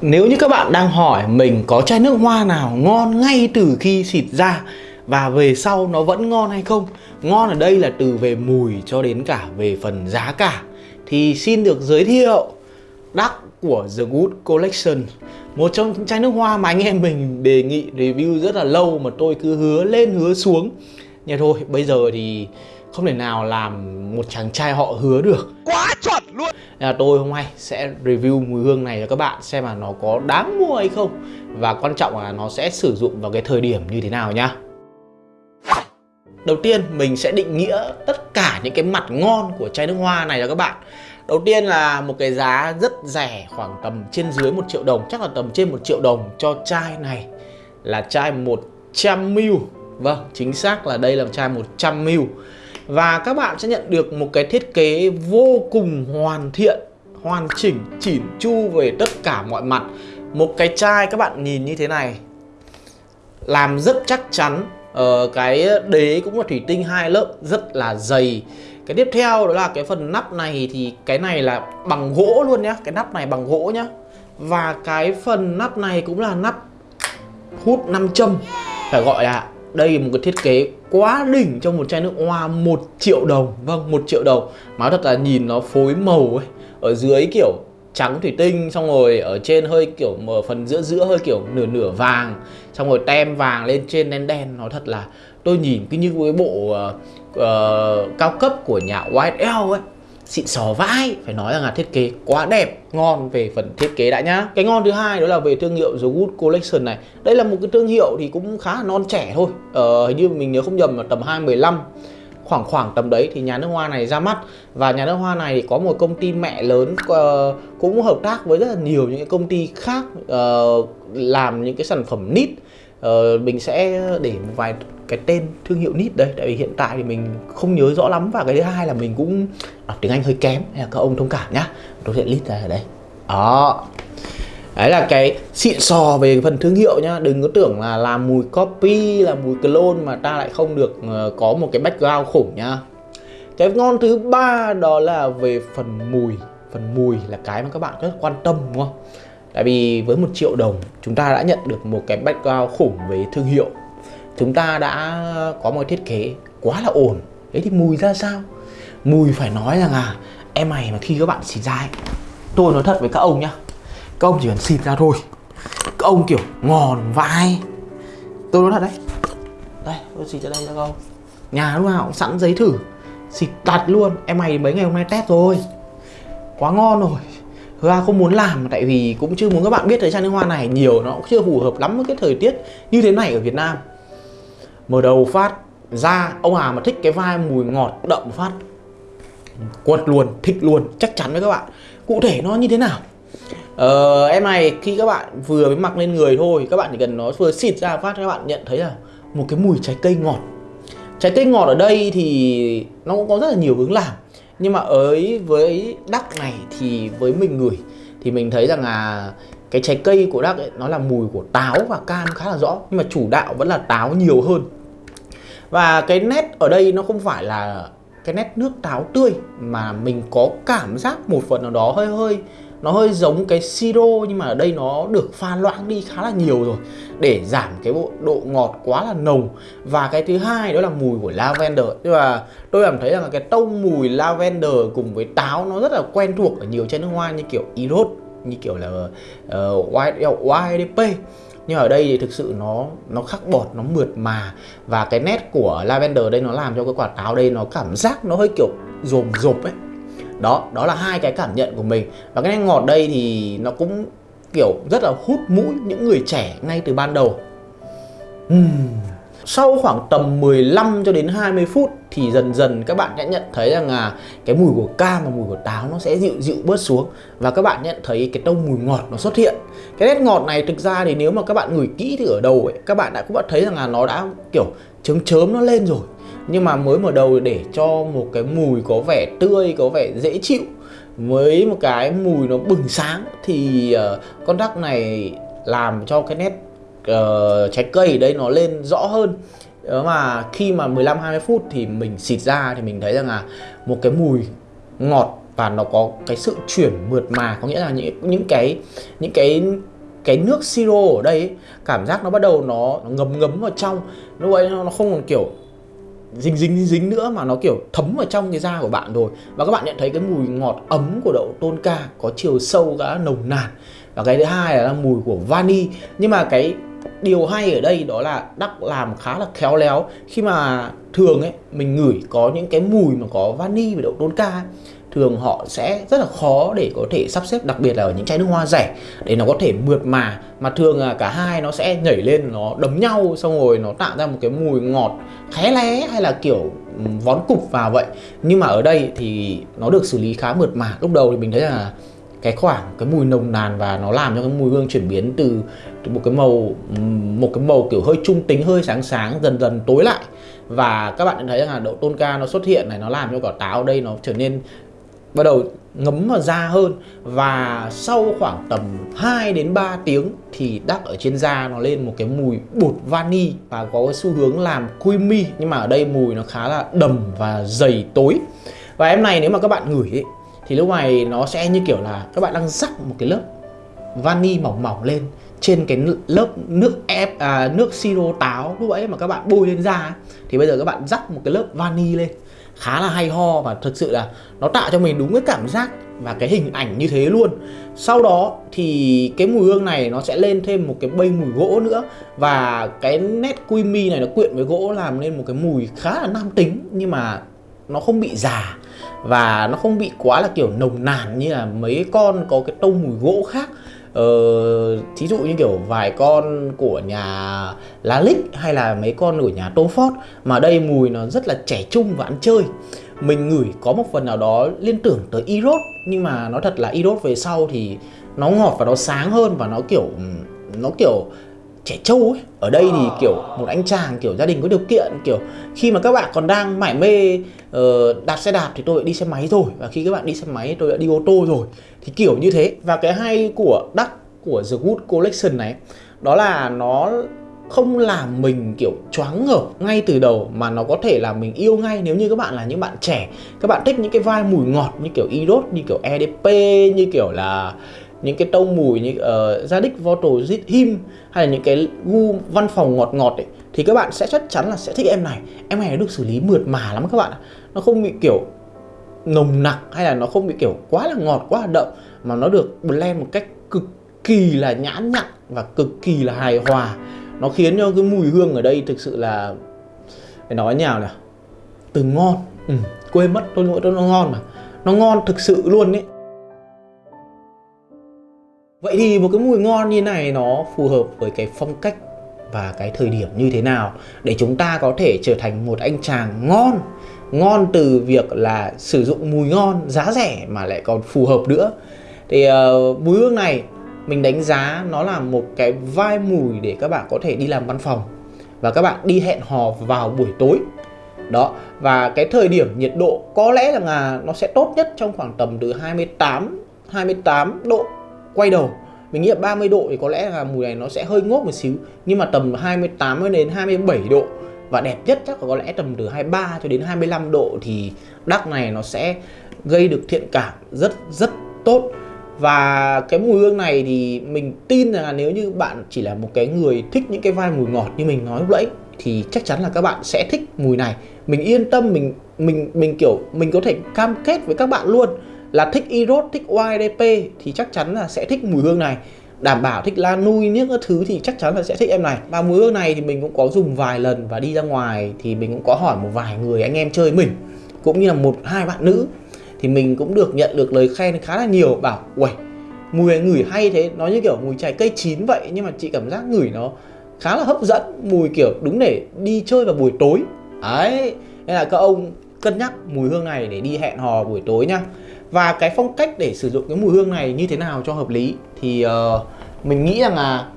Nếu như các bạn đang hỏi mình có chai nước hoa nào ngon ngay từ khi xịt ra và về sau nó vẫn ngon hay không, Ngon ở đây là từ về mùi cho đến cả về phần giá cả, Thì xin được giới thiệu đắc của The Good Collection, Một trong những chai nước hoa mà anh em mình đề nghị review rất là lâu mà tôi cứ hứa lên hứa xuống. Nhưng thôi, bây giờ thì không thể nào làm một chàng trai họ hứa được. Quá chuẩn luôn! Nên là tôi hôm nay sẽ review mùi hương này cho các bạn xem là nó có đáng mua hay không. Và quan trọng là nó sẽ sử dụng vào cái thời điểm như thế nào nhá. Đầu tiên mình sẽ định nghĩa tất cả những cái mặt ngon của chai nước hoa này cho các bạn. Đầu tiên là một cái giá rất rẻ khoảng tầm trên dưới 1 triệu đồng Chắc là tầm trên 1 triệu đồng cho chai này là chai 100ml Vâng, chính xác là đây là chai 100ml và các bạn sẽ nhận được một cái thiết kế vô cùng hoàn thiện Hoàn chỉnh, chỉn chu về tất cả mọi mặt. Một cái chai các bạn nhìn như thế này Làm rất chắc chắn ờ, Cái đế cũng là thủy tinh hai lớp rất là dày. Cái tiếp theo đó là cái phần nắp này thì cái này là bằng gỗ luôn nhá Cái nắp này bằng gỗ nhá. Và cái phần nắp này cũng là nắp hút 5 châm Phải gọi là đây là một cái thiết kế quá đỉnh trong một chai nước hoa 1 triệu đồng. Vâng 1 triệu đồng. Mà thật là nhìn nó phối màu ấy Ở dưới kiểu trắng thủy tinh xong rồi ở trên hơi kiểu mở phần giữa giữa hơi kiểu nửa nửa vàng xong rồi tem vàng lên trên đen đen. Nó thật là tôi nhìn cứ như cái bộ uh, uh, cao cấp của nhà White ấy xịn sò vãi. Phải nói rằng là thiết kế quá đẹp ngon về phần thiết kế đã nhá. Cái ngon thứ hai đó là về thương hiệu The Good Collection này. Đây là một cái thương hiệu thì cũng khá là non trẻ thôi. Ờ, hình như mình nhớ không nhầm là tầm 2015 khoảng khoảng tầm đấy thì nhà nước hoa này ra mắt. Và nhà nước hoa này thì có một công ty mẹ lớn uh, cũng hợp tác với rất là nhiều những cái công ty khác uh, làm những cái sản phẩm nít uh, ờ, mình sẽ để một vài cái tên thương hiệu nít đây tại vì hiện tại thì mình không nhớ rõ lắm và cái thứ hai là mình cũng đọc tiếng anh hơi kém hay là các ông thông cảm nhá. Tôi sẽ list ra ở đây. Đó. Đấy là cái xịn sò về phần thương hiệu nhá. Đừng có tưởng là làm mùi copy, là mùi clone mà ta lại không được ờ, có một cái background khủng nhá. Cái ngon thứ ba đó là về phần mùi. Phần mùi là cái mà các bạn rất quan tâm đúng không? Tại vì với một triệu đồng chúng ta đã nhận được một cái background khủng về thương hiệu. Chúng ta đã có một thiết kế quá là ổn. Thế thì mùi ra sao? Mùi phải nói rằng là em mày mà khi các bạn xịt ra ấy, Tôi nói thật với các ông nhá, các ông chỉ cần xịt ra thôi. Các ông kiểu ngòn vai. Tôi nói thật đấy. Đây, tôi xịt ra đây cho các ông. Nhà lúc nào cũng sẵn giấy thử. Xịt đặt luôn. Em mày mấy ngày hôm nay test rồi. Quá ngon rồi. Ra không muốn làm, tại vì cũng chưa muốn các bạn biết thời chai nước hoa này nhiều, nó cũng chưa phù hợp lắm với cái thời tiết như thế này ở Việt Nam mở đầu phát ra ông Hà mà thích cái vai mùi ngọt đậm phát. Quật luôn thích luôn chắc chắn với các bạn. Cụ thể nó như thế nào? Ờ, em này khi các bạn vừa mới mặc lên người thôi các bạn chỉ cần nó vừa xịt ra phát các bạn nhận thấy là một cái mùi trái cây ngọt. Trái cây ngọt ở đây thì nó cũng có rất là nhiều hướng làm. Nhưng mà ấy với đắc này thì với mình người thì mình thấy rằng là cái trái cây của đắc ấy, nó là mùi của táo và cam khá là rõ. Nhưng mà chủ đạo vẫn là táo nhiều hơn và cái nét ở đây nó không phải là cái nét nước táo tươi mà mình có cảm giác một phần nào đó hơi hơi nó hơi giống cái siro nhưng mà ở đây nó được pha loãng đi khá là nhiều rồi để giảm cái bộ độ ngọt quá là nồng. Và cái thứ hai đó là mùi của lavender. Nhưng mà tôi cảm thấy rằng là cái tông mùi lavender cùng với táo nó rất là quen thuộc ở nhiều chai nước hoa như kiểu Eros như kiểu là ờ, uh, YDP nhưng ở đây thì thực sự nó nó khắc bọt, nó mượt mà. Và cái nét của lavender đây nó làm cho cái quả táo đây nó cảm giác nó hơi kiểu rồm rộp ấy. Đó đó là hai cái cảm nhận của mình. Và cái ngọt đây thì nó cũng kiểu rất là hút mũi những người trẻ ngay từ ban đầu. Uhm sau khoảng tầm 15 cho đến 20 phút thì dần dần các bạn sẽ nhận thấy rằng là cái mùi của cam và mùi của táo nó sẽ dịu dịu bớt xuống. Và các bạn nhận thấy cái tông mùi ngọt nó xuất hiện. Cái nét ngọt này thực ra thì nếu mà các bạn ngửi kỹ thì ở đầu ấy các bạn đã cũng đã thấy rằng là nó đã kiểu chớm chớm nó lên rồi. Nhưng mà mới mở đầu để cho một cái mùi có vẻ tươi có vẻ dễ chịu với một cái mùi nó bừng sáng thì uh, con đắc này làm cho cái nét uh, trái cây ở đây nó lên rõ hơn. Ờ, mà khi mà 15 20 phút thì mình xịt ra thì mình thấy rằng là một cái mùi ngọt và nó có cái sự chuyển mượt mà. Có nghĩa là những những cái những cái cái nước siro ở đây ấy, cảm giác nó bắt đầu nó, nó ngấm ngấm vào trong. Lúc ấy nó không còn kiểu dính dính dính nữa mà nó kiểu thấm vào trong cái da của bạn rồi. Và các bạn nhận thấy cái mùi ngọt ấm của đậu tôn ca có chiều sâu đã nồng nàn. Và cái thứ hai là mùi của vani. Nhưng mà cái điều hay ở đây đó là đắc làm khá là khéo léo. Khi mà thường ấy mình ngửi có những cái mùi mà có vani và đậu đôn ca ấy, thường họ sẽ rất là khó để có thể sắp xếp đặc biệt là ở những chai nước hoa rẻ để nó có thể mượt mà. Mà thường là cả hai nó sẽ nhảy lên nó đấm nhau xong rồi nó tạo ra một cái mùi ngọt khé lé hay là kiểu vón cục vào vậy. Nhưng mà ở đây thì nó được xử lý khá mượt mà. Lúc đầu thì mình thấy là cái khoảng cái mùi nồng nàn và nó làm cho cái mùi hương chuyển biến từ, một cái màu một cái màu kiểu hơi trung tính hơi sáng sáng dần dần tối lại. Và các bạn thấy rằng là đậu tôn ca nó xuất hiện này nó làm cho quả táo đây nó trở nên bắt đầu ngấm vào da hơn. Và sau khoảng tầm 2 đến 3 tiếng thì đắp ở trên da nó lên một cái mùi bột vani và có cái xu hướng làm creamy. Nhưng mà ở đây mùi nó khá là đầm và dày tối. Và em này nếu mà các bạn ngửi ấy, thì lúc này nó sẽ như kiểu là các bạn đang rắc một cái lớp vani mỏng mỏng lên trên cái lớp nước ép à, nước siro táo lúc ấy mà các bạn bôi lên da thì bây giờ các bạn rắc một cái lớp vani lên. Khá là hay ho và thực sự là nó tạo cho mình đúng cái cảm giác và cái hình ảnh như thế luôn. Sau đó thì cái mùi hương này nó sẽ lên thêm một cái bay mùi gỗ nữa. Và cái nét quy mi này nó quyện với gỗ làm nên một cái mùi khá là nam tính nhưng mà nó không bị già và nó không bị quá là kiểu nồng nàn như là mấy con có cái tông mùi gỗ khác. Ờ, thí dụ như kiểu vài con của nhà lá lích hay là mấy con của nhà Tom Ford mà đây mùi nó rất là trẻ trung và ăn chơi. Mình ngửi có một phần nào đó liên tưởng tới Irod nhưng mà nó thật là Irod về sau thì nó ngọt và nó sáng hơn và nó kiểu nó kiểu trẻ trâu ấy ở đây thì kiểu một anh chàng kiểu gia đình có điều kiện kiểu khi mà các bạn còn đang mải mê uh, đạp xe đạp thì tôi đã đi xe máy rồi và khi các bạn đi xe máy tôi đã đi ô tô rồi. Thì kiểu như thế. Và cái hay của đắc của The Good Collection này đó là nó không làm mình kiểu choáng ngợp ngay từ đầu mà nó có thể làm mình yêu ngay nếu như các bạn là những bạn trẻ. Các bạn thích những cái vai mùi ngọt như kiểu Irod như kiểu EDP như kiểu là những cái tông mùi như uh, Zadig Voto Him hay là những cái gu văn phòng ngọt ngọt ấy thì các bạn sẽ chắc chắn là sẽ thích em này. Em này được xử lý mượt mà lắm các bạn nó không bị kiểu nồng nặc hay là nó không bị kiểu quá là ngọt quá là đậm mà nó được blend một cách cực kỳ là nhãn nhặn và cực kỳ là hài hòa. Nó khiến cho cái mùi hương ở đây thực sự là phải nói nhào nào từ ngon. Ừ, quên mất tôi lỗi nó ngon mà. Nó ngon thực sự luôn ấy. Vậy thì một cái mùi ngon như này nó phù hợp với cái phong cách và cái thời điểm như thế nào để chúng ta có thể trở thành một anh chàng ngon? Ngon từ việc là sử dụng mùi ngon giá rẻ mà lại còn phù hợp nữa. Thì uh, mùi hương này mình đánh giá nó là một cái vai mùi để các bạn có thể đi làm văn phòng và các bạn đi hẹn hò vào buổi tối. Đó và cái thời điểm nhiệt độ có lẽ là nó sẽ tốt nhất trong khoảng tầm từ 28 28 độ quay đầu. Mình nghĩ là 30 độ thì có lẽ là mùi này nó sẽ hơi ngốt một xíu, nhưng mà tầm 28 đến 27 độ. Và đẹp nhất chắc là có lẽ tầm từ 23 cho đến 25 độ thì đắc này nó sẽ gây được thiện cảm rất rất tốt. Và cái mùi hương này thì mình tin là nếu như bạn chỉ là một cái người thích những cái vai mùi ngọt như mình nói lúc nãy, thì chắc chắn là các bạn sẽ thích mùi này. Mình yên tâm, mình mình mình kiểu, mình có thể cam kết với các bạn luôn là thích Eros, thích YDP thì chắc chắn là sẽ thích mùi hương này. Đảm bảo thích la nui những thứ thì chắc chắn là sẽ thích em này. Và mùi hương này thì mình cũng có dùng vài lần và đi ra ngoài thì mình cũng có hỏi một vài người anh em chơi mình cũng như là một hai bạn nữ. Thì mình cũng được nhận được lời khen khá là nhiều bảo uầy mùi ngửi hay thế. Nó như kiểu mùi trái cây chín vậy nhưng mà chị cảm giác ngửi nó khá là hấp dẫn mùi kiểu đúng để đi chơi vào buổi tối. Ấy nên là các ông cân nhắc mùi hương này để đi hẹn hò buổi tối nhá và cái phong cách để sử dụng cái mùi hương này như thế nào cho hợp lý thì uh, mình nghĩ rằng là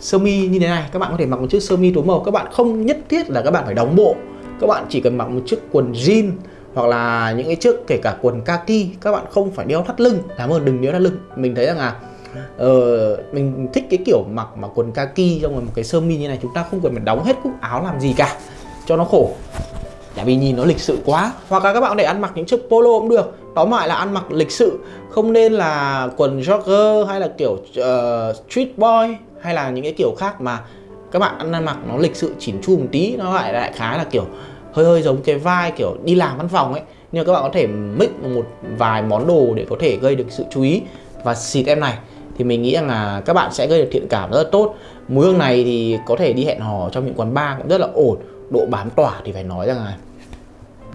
sơ mi như thế này các bạn có thể mặc một chiếc sơ mi tối màu. Các bạn không nhất thiết là các bạn phải đóng bộ. Các bạn chỉ cần mặc một chiếc quần jean hoặc là những cái chiếc kể cả quần kaki các bạn không phải đeo thắt lưng. Làm ơn đừng đeo thắt lưng. Mình thấy rằng là uh, mình thích cái kiểu mặc mà quần kaki trong một cái sơ mi như này chúng ta không cần phải đóng hết cúc áo làm gì cả. Cho nó khổ tại vì nhìn nó lịch sự quá. Hoặc là các bạn có thể ăn mặc những chiếc polo cũng được. Tóm lại là ăn mặc lịch sự. Không nên là quần jogger hay là kiểu uh, street boy hay là những cái kiểu khác mà các bạn ăn mặc nó lịch sự chỉn chu một tí. Nó lại lại khá là kiểu hơi hơi giống cái vai kiểu đi làm văn phòng ấy. Nhưng các bạn có thể mix một vài món đồ để có thể gây được sự chú ý. Và xịt em này thì mình nghĩ rằng là các bạn sẽ gây được thiện cảm rất là tốt. Mùi hương này thì có thể đi hẹn hò trong những quán bar cũng rất là ổn độ bám tỏa thì phải nói rằng là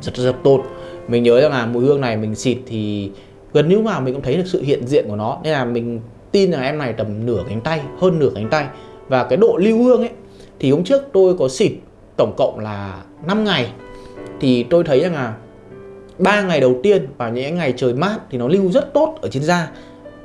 rất rất tốt. Mình nhớ rằng là mùi hương này mình xịt thì gần như mà mình cũng thấy được sự hiện diện của nó. Nên là mình tin là em này tầm nửa cánh tay, hơn nửa cánh tay. Và cái độ lưu hương ấy, thì hôm trước tôi có xịt tổng cộng là 5 ngày. Thì tôi thấy rằng là ba ngày đầu tiên vào những ngày trời mát thì nó lưu rất tốt ở trên da.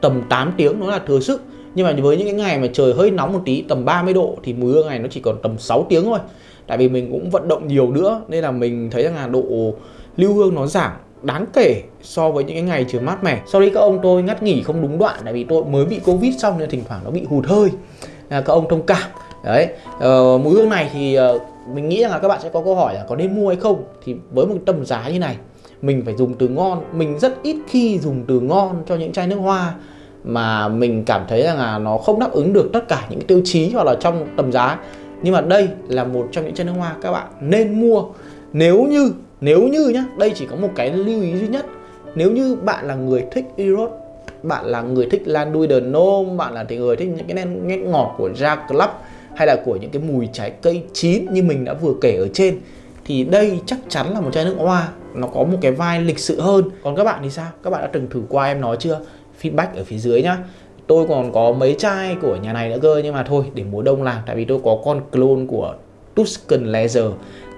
Tầm 8 tiếng nó là thừa sức. Nhưng mà với những cái ngày mà trời hơi nóng một tí, tầm 30 độ thì mùi hương này nó chỉ còn tầm 6 tiếng thôi tại vì mình cũng vận động nhiều nữa nên là mình thấy rằng là độ lưu hương nó giảm đáng kể so với những cái ngày trời mát mẻ. Sau đấy các ông tôi ngắt nghỉ không đúng đoạn tại vì tôi mới bị covid xong nên thỉnh thoảng nó bị hụt hơi. Là các ông thông cảm. Đấy ờ, mùi hương này thì ờ, mình nghĩ rằng là các bạn sẽ có câu hỏi là có nên mua hay không? Thì với một tầm giá như này mình phải dùng từ ngon. Mình rất ít khi dùng từ ngon cho những chai nước hoa mà mình cảm thấy rằng là nó không đáp ứng được tất cả những tiêu chí hoặc là trong tầm giá nhưng mà đây là một trong những chai nước hoa các bạn nên mua. Nếu như nếu như nhá, đây chỉ có một cái lưu ý duy nhất. Nếu như bạn là người thích Eros, bạn là người thích Landui The Nome bạn là người thích những cái nét ngọt của Ja Club hay là của những cái mùi trái cây chín như mình đã vừa kể ở trên, thì đây chắc chắn là một chai nước hoa. Nó có một cái vai lịch sự hơn. Còn các bạn thì sao? Các bạn đã từng thử qua em nói chưa? Feedback ở phía dưới nhá tôi còn có mấy chai của nhà này nữa cơ nhưng mà thôi để mùa đông làm. Tại vì tôi có con clone của Tuscan Leather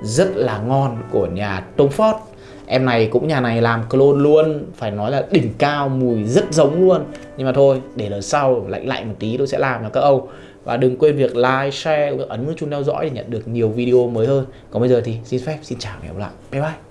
rất là ngon của nhà Tom Ford. Em này cũng nhà này làm clone luôn phải nói là đỉnh cao mùi rất giống luôn. Nhưng mà thôi để lần sau lạnh lạnh một tí tôi sẽ làm cho các Âu và đừng quên việc like, share, ấn nút chuông theo dõi để nhận được nhiều video mới hơn. Còn bây giờ thì xin phép xin chào và hẹn gặp lại. Bye bye.